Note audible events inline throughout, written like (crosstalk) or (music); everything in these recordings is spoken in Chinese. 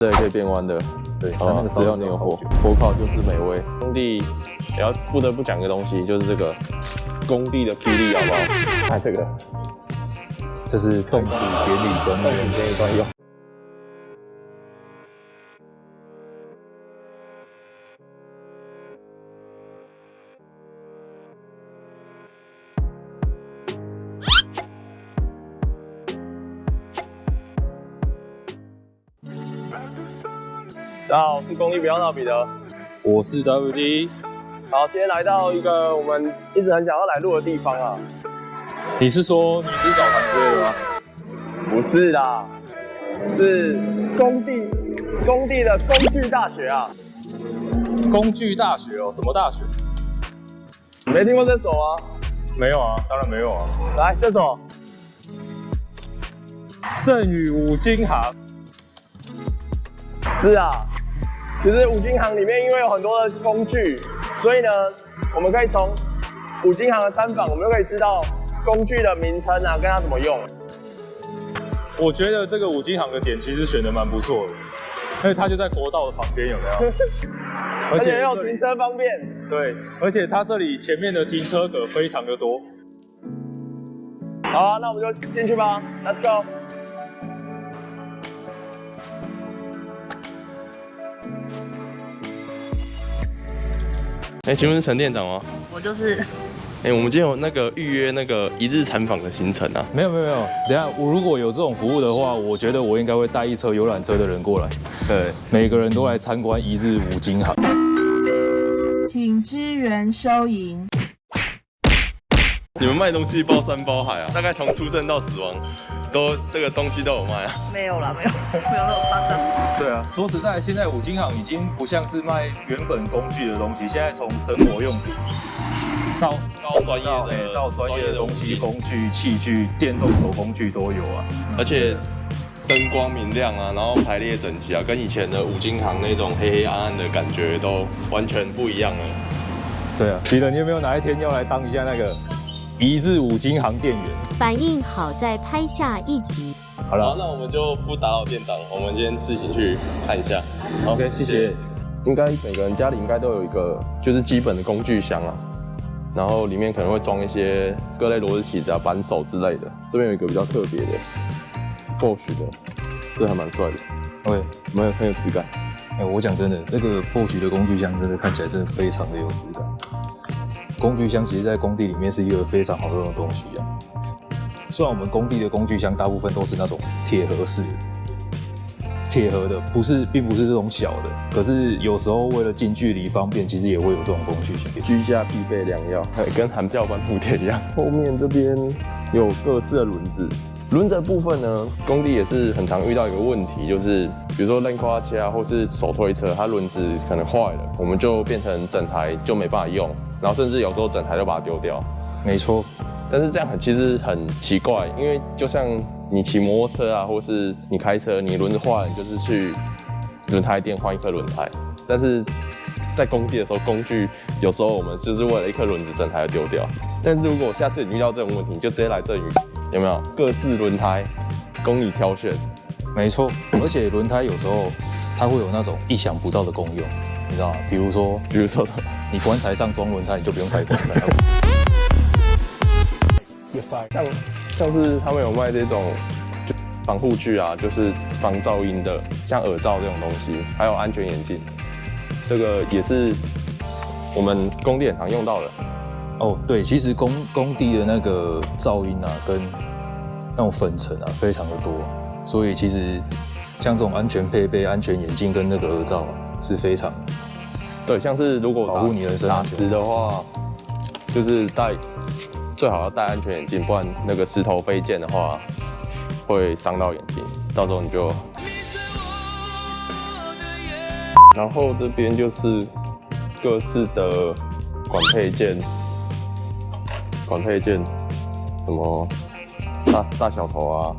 对，可以变弯的。对，它哦那个，只要你有火，火烤就是美味。工地也要不得不讲个东西，就是这个工地的霹雳，好不好？看 (laughs) 这个，这是动力典礼中的这一段用。大家好，我是公立不要闹彼得。我是 WD，好，今天来到一个我们一直很想要来录的地方啊。你是说女子澡堂之类的吗？不是啦，是工地工地的工具大学啊。工具大学哦，什么大学？你没听过这首啊？没有啊，当然没有啊。来，这首正宇五金行，是啊。其实五金行里面因为有很多的工具，所以呢，我们可以从五金行的参访，我们就可以知道工具的名称啊，跟它怎么用。我觉得这个五金行的点其实选的蛮不错的，因为它就在国道的旁边，有没有？(laughs) 而且又停车方便。对，而且它这里前面的停车格非常的多。好啊，那我们就进去吧，Let's go。哎、请问是陈店长吗？我就是哎、我们今天有那个预约那个一日参访的行程啊。没有没有没有，等下我如果有这种服务的话，我觉得我应该会带一车游览车的人过来，对，每个人都来参观一日五金行。请支援收银。你们卖东西包山包海啊，大概从出生到死亡，都这个东西都有卖啊。没有啦，没有，(laughs) 没有那么夸张。对啊，说实在，现在五金行已经不像是卖原本工具的东西，现在从生活用品到到专业到的哎到专业的东西、工具、器具、电动手工具都有啊。而且灯光明亮啊，然后排列整齐啊，跟以前的五金行那种黑黑暗暗的感觉都完全不一样了。对啊，彼得，你有没有哪一天要来当一下那个一日五金行店员？反应好再拍下一集。好，好了那我们就不打扰店长，我们先自行去看一下。，OK，谢谢。应该每个人家里应该都有一个就是基本的工具箱啊，然后里面可能会装一些各类螺丝起子啊、扳手之类的。这边有一个比较特别的 Bosch 的，这还蛮帅的，OK，蛮有很有质感。哎、我讲真的，这个破局的工具箱真的看起来真的非常的有质感。工具箱其实在工地里面是一个非常好用的东西啊。虽然我们工地的工具箱大部分都是那种铁盒式的，铁盒的不是，并不是这种小的，可是有时候为了近距离方便，其实也会有这种工具箱。居家必备良药，还跟韩教官补贴一样。后面这边有各式的轮子，轮子的部分呢，工地也是很常遇到一个问题，就是比如说扔夸车啊，或是手推车，它轮子可能坏了，我们就变成整台就没办法用，然后甚至有时候整台都把它丢掉。没错，但是这样很其实很奇怪，因为就像你骑摩托车啊，或是你开车，你轮子坏了，你就是去轮胎店换一颗轮胎。但是在工地的时候，工具有时候我们就是为了一颗轮子，整台都丢掉。但是如果下次你遇到这种问题，你就直接来这里，有没有各式轮胎供你挑选？没错，而且轮胎有时候它会有那种意想不到的功用，你知道吗？比如说比如说，你棺材上装轮胎，你就不用开棺材了。像像是他们有卖这种就防护具啊，就是防噪音的，像耳罩这种东西，还有安全眼镜，这个也是我们工地很常用到的。哦，对，其实工工地的那个噪音啊，跟那种粉尘啊，非常的多，所以其实像这种安全配备、安全眼镜跟那个耳罩啊，是非常对，像是如果保护你人身打安的话，就是戴最好要戴安全眼镜，不然那个石头飞溅的话会伤到眼睛，到时候你就。然后这边就是各式的管配件，管配件，什么大大小头啊，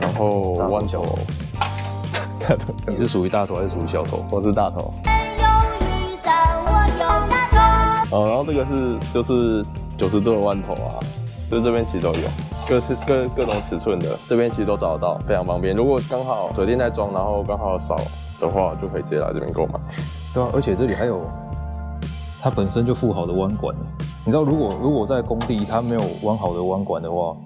然后弯头，大头，(laughs) 你是属于大头还是属于小头？我是大头。哦，然后这个是就是九十度的弯头啊，就是这边其实都有。各式各各种尺寸的，这边其实都找得到，非常方便。如果刚好水电在装，然后刚好少的话，就可以直接来这边购买。对啊，而且这里还有它本身就附好的弯管。你知道，如果如果在工地它没有弯好的弯管的话，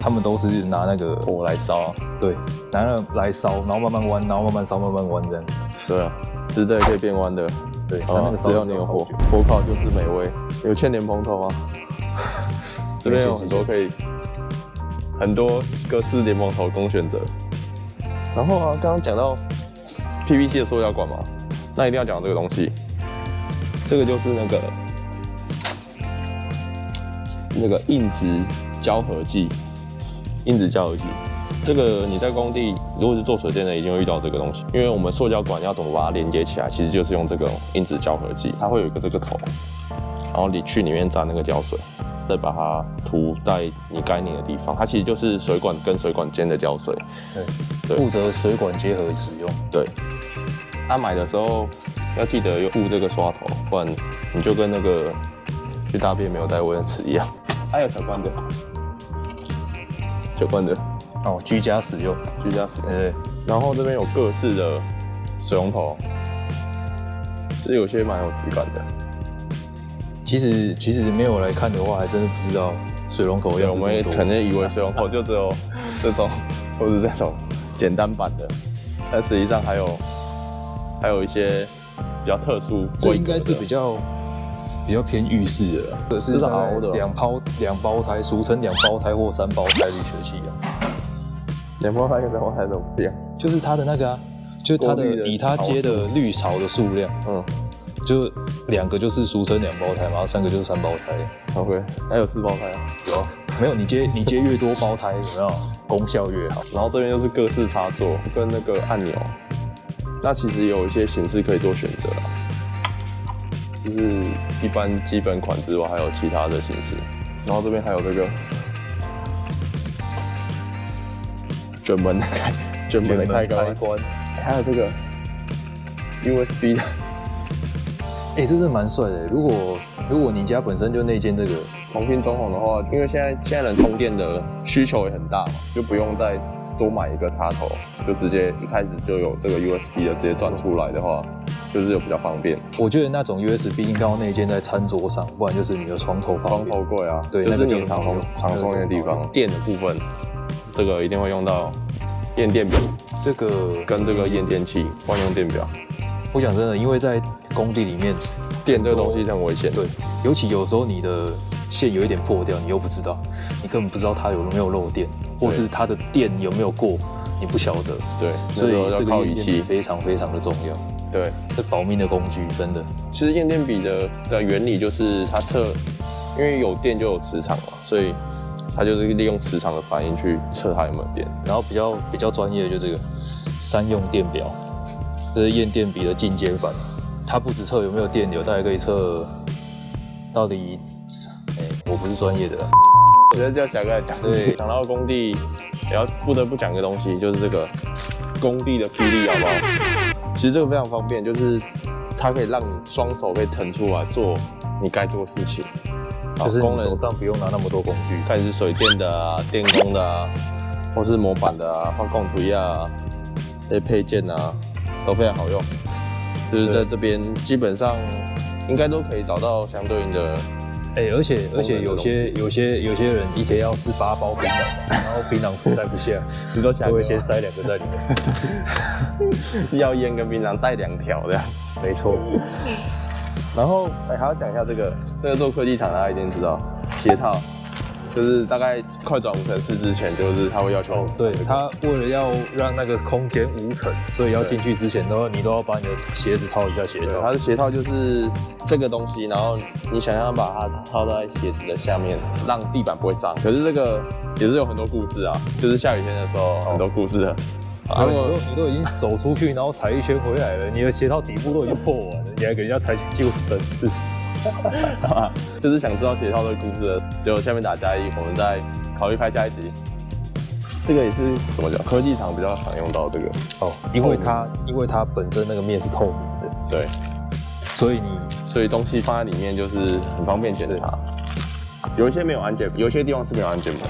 他们都是拿那个火来烧，对，拿那个来烧，然后慢慢弯，然后慢慢烧，慢慢弯这样。对啊，直的也可以变弯的。对，它哦那个烧只要你有火，火烤就是美味。有欠莲蓬头吗？(laughs) 这边有很多可以，很多各式莲蓬头供选择。然后啊，刚刚讲到 PVC 的塑胶管嘛，那一定要讲这个东西。这个就是那个那个硬质胶合剂，硬质胶合剂。这个你在工地如果是做水电的，一定会遇到这个东西，因为我们塑胶管要怎么把它连接起来，其实就是用这个硬质胶合剂，它会有一个这个头，然后你去里面沾那个胶水，再把它涂在你该拧的地方，它其实就是水管跟水管间的胶水。对，对负责水管结合使用。对，他、买的时候要记得用护这个刷头，不然你就跟那个去大便没有带卫生纸一样。还有小罐的，小罐的哦，居家使用。居家使用。对，然后这边有各式的水龙头，其实有些蛮有质感的。其实其实没有来看的话，还真的不知道水龙头对，样我们。可能以为水龙头 (laughs) 就只有这种，或者是这种简单版的，但实际上还有还有一些比较特殊。这应该是比较比较偏浴室的啦，这这是的哦两胞两胞胎，俗称两胞胎或三胞胎滤水器啊，两胞胎跟三胞胎都不一样。就是它的那个啊，就是它的以它接的滤槽的数量，嗯就两个就是俗称两胞胎嘛，然后三个就是三胞胎。，OK，还有四胞胎啊。有啊，没有你接你接越多胞胎，有没有功效越好？然后这边就是各式插座跟那个按钮，那其实有一些形式可以做选择啊，就是一般基本款之外，还有其他的形式。然后这边还有这个卷门的开卷门的开关，关，还有这个 USB 的哎、这是蛮帅的。如果如果你家本身就内建这个，重新装潢的话，因为现在现在人充电的需求也很大嘛，就不用再多买一个插头，就直接一开始就有这个 USB 的直接转出来的话，就是有比较方便。我觉得那种 USB 应该要内建在餐桌上，不然就是你的床头方床。头柜啊，对就是你常常充电的地方。电的部分，这个一定会用到验电表这个跟这个验电器万用电表。我讲真的，因为在工地里面，电这个东西很危险，对，尤其有时候你的线有一点破掉，你又不知道，你根本不知道它有没有漏电，或是它的电有没有过，你不晓得。对，所以这个验电笔。非常非常的重要，对，这保命的工具，真的。其实验电笔的的原理就是它测，因为有电就有磁场嘛，所以它就是利用磁场的反应去测它有没有电。然后比较比较专业的就这个三用电表，这是验电笔的进阶版。它不止测有没有电流，它还可以测到底，哎、我不是专业的啦，我觉得叫小哥来讲，对讲到工地，也要不得不讲个东西，就是这个工地的霹雳，好不好？其实这个非常方便，就是它可以让你双手可以腾出来做你该做的事情。就是功能你手上不用拿那么多工具。看你是水电的啊、电工的啊，或是模板的啊、画供图呀啊，这些配件啊，都非常好用。就是在这边基本上应该都可以找到相对应的，哎、而且而且有些有些有些人一天要吃八包槟榔，(laughs) 然后槟榔塞不下，(laughs) 你说就会先塞两个在里面。(laughs) 要烟跟槟榔带两条这样。没错，然后哎、还要讲一下这个，这个做科技厂大家一定知道，鞋套，就是大概快转五层四之前，就是他会要求，对他为了要让那个空间无尘，所以要进去之前都要你都要把你的鞋子套一下鞋对，套。它的鞋套就是这个东西，然后你想要把它套在鞋子的下面，让地板不会脏。可是这个也是有很多故事啊，就是下雨天的时候很多故事的。啊，啊，你都你都已经走出去，然后踩一圈回来了，你的鞋套底部都已经破完了，你还给人家踩进去救生室？(laughs) 就是想知道铁套的故事的，就下面打加一，我们再考虑拍下一集。这个也是怎么讲？科技厂比较常用到这个，哦，因为它因为它本身那个面是透明的，对，所以你所以东西放在里面就是很方便检查。有一些没有安检，有一些地方是没有安检门，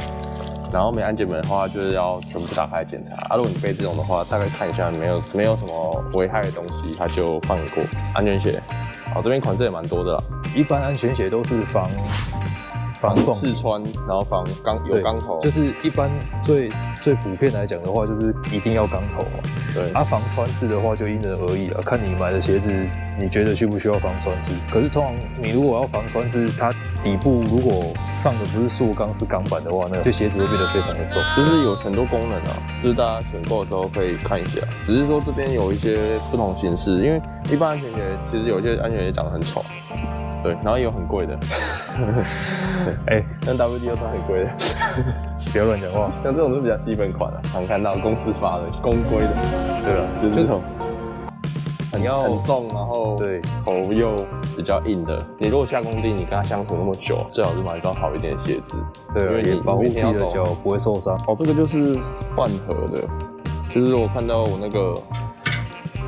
然后没安检门的话，就是要全部打开检查。啊，如果你背这种的话，大概看一下没有没有什么危害的东西，他就放你过。安全鞋，哦，这边款式也蛮多的，一般安全鞋都是防防撞刺穿，然后防钢有对钢头，就是一般最最普遍来讲的话，就是一定要钢头嘛。对，啊，防穿刺的话就因人而异了，看你买的鞋子，你觉得需不需要防穿刺？可是通常你如果要防穿刺，它底部如果放的不是塑钢是钢板的话，那对鞋子会变得非常的重。就是有很多功能啊，就是大家选购的时候可以看一下。只是说这边有一些不同形式，因为一般安全鞋其实有一些安全鞋长得很丑，对，然后也有很贵的，(laughs) 哎、像 WD 都是很贵的，不要乱讲话。像这种是比较基本款的、常看到公司发的公规的，对了，就是这种很要很重，然后对头又比较硬的。你如果下工地，你跟他相处那么久，最好是买一双好一点的鞋子，对啊，因为你也保护自己的脚不会受伤。哦，这个就是换盒的，就是我看到我那个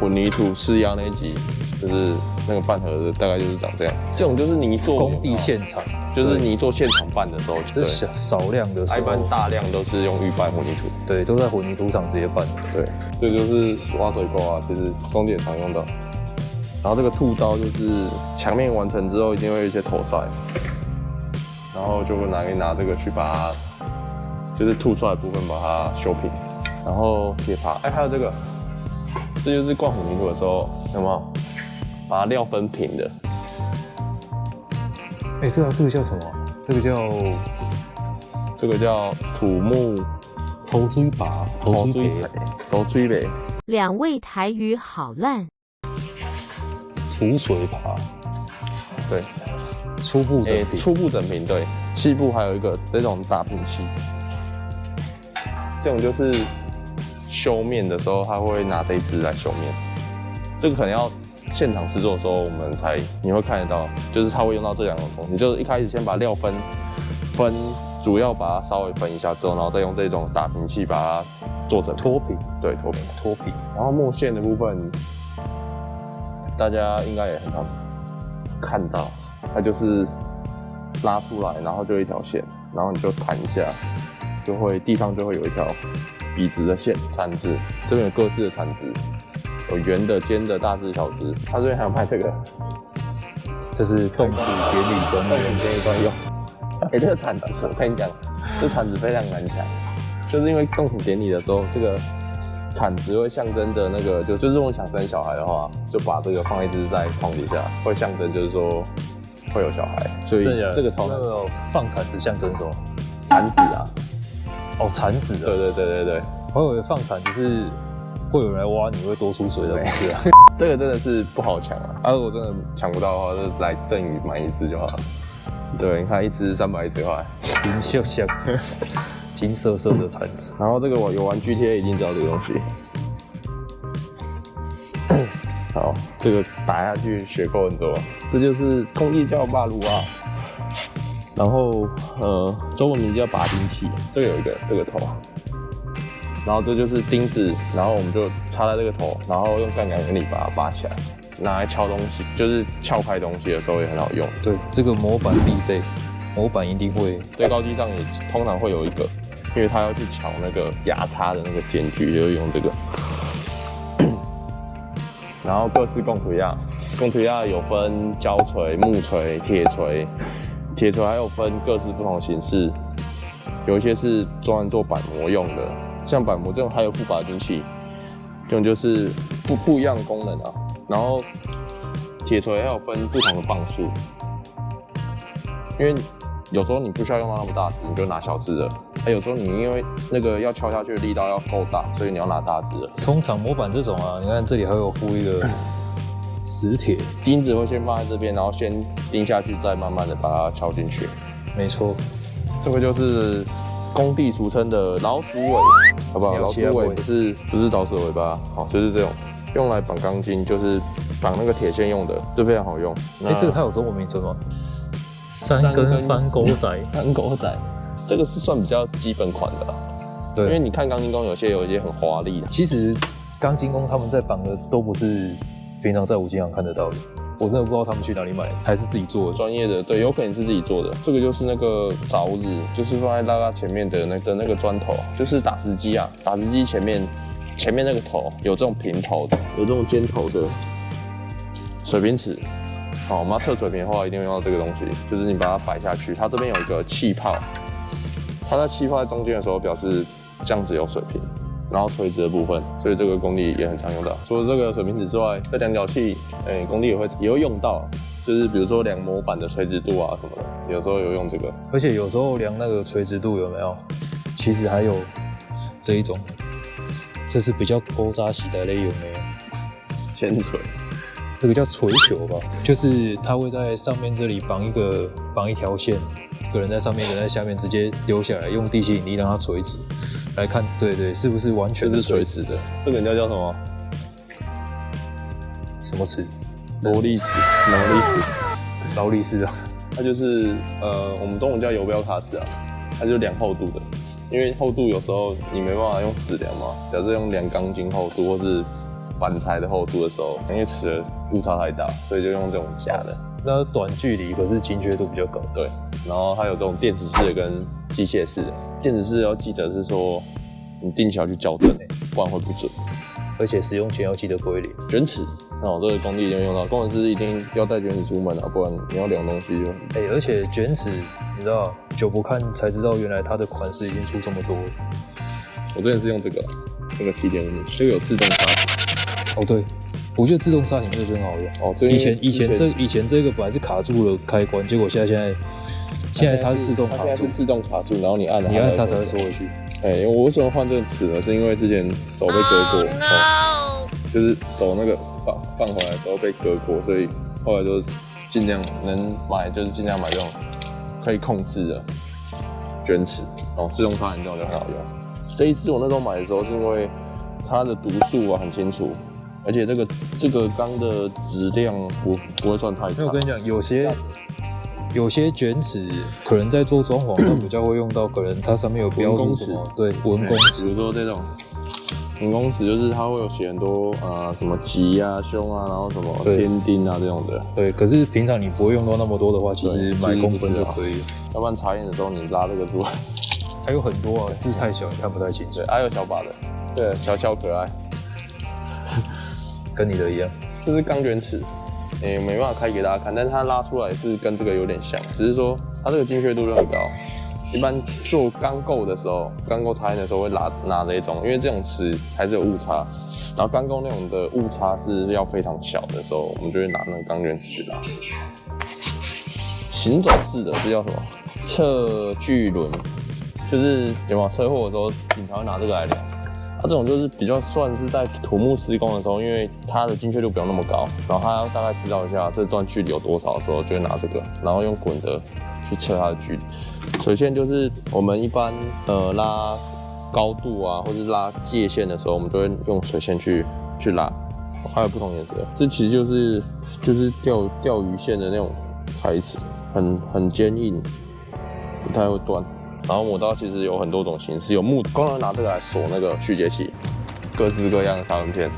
混凝土试压那一集，就是那个半盒子，大概就是长这样。这种就是泥做工地，现场，就是泥做现场拌的时候，对，这小少量的时候一般，大量都是用预拌混凝土。对，都在混凝土厂直接拌的。对，这就是挖水沟啊，其实工地也常用到。然后这个兔刀就是墙面完成之后一定会有一些头塞，然后就会拿拿这个去把它，就是吐出来的部分把它修平。然后铁耙，哎，还有这个，这就是灌混凝土的时候有没有把它料分平的？哎、对啊，这个叫什么？这个叫这个叫土木头锥拔，头锥培，头锥呗。两位台语好烂，土水拔，对，初步整诶，平。初步整平，对，细部还有一个这种打平器，这种就是修面的时候，他会拿这一支来修面，这个可能要现场制作的时候我们才你会看得到，就是他会用到这两种东西，就是一开始先把料分分，主要把它稍微分一下之后，然后再用这种打平器把它做成脱平，对脱平，脱平，然后墨线的部分，大家应该也很常看到，它就是拉出来，然后就一条线，然后你就弹一下，就会地上就会有一条笔直的线，铲子这边有各式的铲子，有圆的、尖的、大只、小只，他这边还有卖这个这是动土典礼专动用品这一专用。(laughs) 哎、这个铲子，我跟你讲，这铲子非常难抢，就是因为动土典礼的时候，这个铲子会象征着那个，就就是如果想生小孩的话，就把这个放一只在床底下，会象征就是说会有小孩，所以这个超难那个放铲子象征什么？铲子啊，哦，铲子的。对对对对对，我以为放铲子是会有人来挖你会多出水的，不是啊？(laughs) 这个真的是不好抢啊，啊如果真的抢不到的话，就来赠予买一只就好了。对，你看一只三百一十块，金色色、金色色的铲子，(laughs) 然后这个我有玩 GTA 一定知道这个东西。(laughs) 好，这个打下去血扣很多，这就是空地叫霸卢啊。然后呃，中文名叫拔钉器，这个有一个这个头，然后这就是钉子，然后我们就插在这个头，然后用杠杆原理把它拔起来，拿来敲东西，就是撬开东西的时候也很好用。对，这个模板必备，模板一定会。最高机上也通常会有一个，因为他要去撬那个牙叉的那个间距，就会用这个。(clears throat) 然后各式供图样，供图样有分胶锤、木锤、铁锤，铁锤还有分各式不同形式，有一些是专门做板模用的，像板模这种还有副拔筋器，这种就是不不一样的功能啊。然后铁锤还有分不同的磅数，因为有时候你不需要用到那么大只，你就拿小只的。还有时候你因为那个要敲下去的力道要够大，所以你要拿大只的。通常模板这种啊，你看这里还有附一个磁铁，钉子会先放在这边，然后先钉下去，再慢慢的把它敲进去。没错，这个就是工地俗称的老鼠尾，好不好？老鼠尾不是不是老鼠尾巴，好，就是这种用来绑钢筋，就是绑那个铁线用的，这非常好用。哎、这个它有中文名称吗？三根翻狗仔，(laughs) 翻狗仔，这个是算比较基本款的对，因为，你看钢筋工有些有一些很华丽的。其实钢筋工他们在绑的都不是平常在五金行看得到的，我真的不知道他们去哪里买，还是自己做的。专业的，对，有可能是自己做的。这个就是那个凿子，就是放在拉拉前面的那的那个砖头，就是打石机啊，打石机前面前面那个头有这种平头的，有这种尖头的水平尺。好，我们要测水平的话，一定要用到这个东西，就是你把它摆下去，它这边有一个气泡，它在气泡在中间的时候，表示这样子有水平。然后垂直的部分，所以这个功力也很常用到。除了这个水平尺之外，这量角器，哎，功力也会也会用到，就是比如说量模板的垂直度啊什么的，有时候有用这个。而且有时候量那个垂直度有没有？其实还有这一种，这是比较勾扎洗的类，有没有？铅锤，这个叫锤球吧，就是它会在上面这里绑一个绑一条线，个人在上面，有人在下面，直接丢下来，用地心引力让它垂直。来看，对对，是不是完全是垂直的？这个人家叫什么？什么尺？劳力尺，劳力尺，劳力士啊。它就是呃，我们中文叫游标卡尺啊，它就量厚度的。因为厚度有时候你没办法用尺量嘛，假设用量钢筋厚度或是板材的厚度的时候，因为尺的误差太大，所以就用这种假的。那短距离可是精确度比较高，对。然后还有这种电子式的跟机械式的。电子式要记得是说，你定期要去校正，不然会不准。而且使用前要记得归零。卷尺，哦，这个工地一定用到，工程师一定要带卷尺出门啊，不然你要量东西就。哎，而且卷尺，你知道，久不看才知道原来它的款式已经出这么多。我之前是用这个，这个七点五，这个有自动刹停。哦，对。我觉得自动刹停这个真好用哦。以前以前这以前这个本来是卡住了开关，结果现在现在现在它是自动卡住，自动卡住，然后你按你按它才会收回去。哎，我为什么换这个尺呢？是因为之前手被割过，哦，就是手那个放放回来的时候被割过，所以后来就尽量能买就是尽量买这种可以控制的卷尺，然后，自动刹停这种就很好用。这一支我那时候买的时候是因为它的读数啊很清楚。而且这个这个钢的质量不不会算太差。我跟你讲，有些有些卷尺可能在做装潢 (clears throat) 它比较会用到，可能它上面有标注什么，对，文公尺。比如说这种文工尺，就是它会有写很多呃什么吉啊、凶啊，然后什么天丁啊这种的。对，可是平常你不会用到那么多的话，其实买公分就可以。要不然查验的时候你拉这个出来，还有很多啊，字太小你看不太清。对，还有小把的，对，小小可爱。跟你的一样，这是钢卷尺，诶，没办法开给大家看，但是它拉出来是跟这个有点像，只是说它这个精确度就很高。一般做钢构的时候，钢构插印的时候会拿拿这种，因为这种尺还是有误差，然后钢构那种的误差是要非常小的时候，我们就会拿那个钢卷尺去拉。行走式的这叫什么？测距轮，就是有没有车祸的时候，警察会拿这个来量。它这种就是比较算是在土木施工的时候，因为它的精确度不用那么高，然后它要大概知道一下这段距离有多少的时候，就会拿这个，然后用滚的去测它的距离。水线就是我们一般呃拉高度啊，或者是拉界线的时候，我们就会用水线去去拉。还有不同颜色，这其实就是就是钓钓鱼线的那种材质，很很坚硬，不太会断。然后磨刀其实有很多种形式，有木，工人拿这个来锁那个续接器，各式各样的砂轮片。